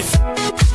Peace.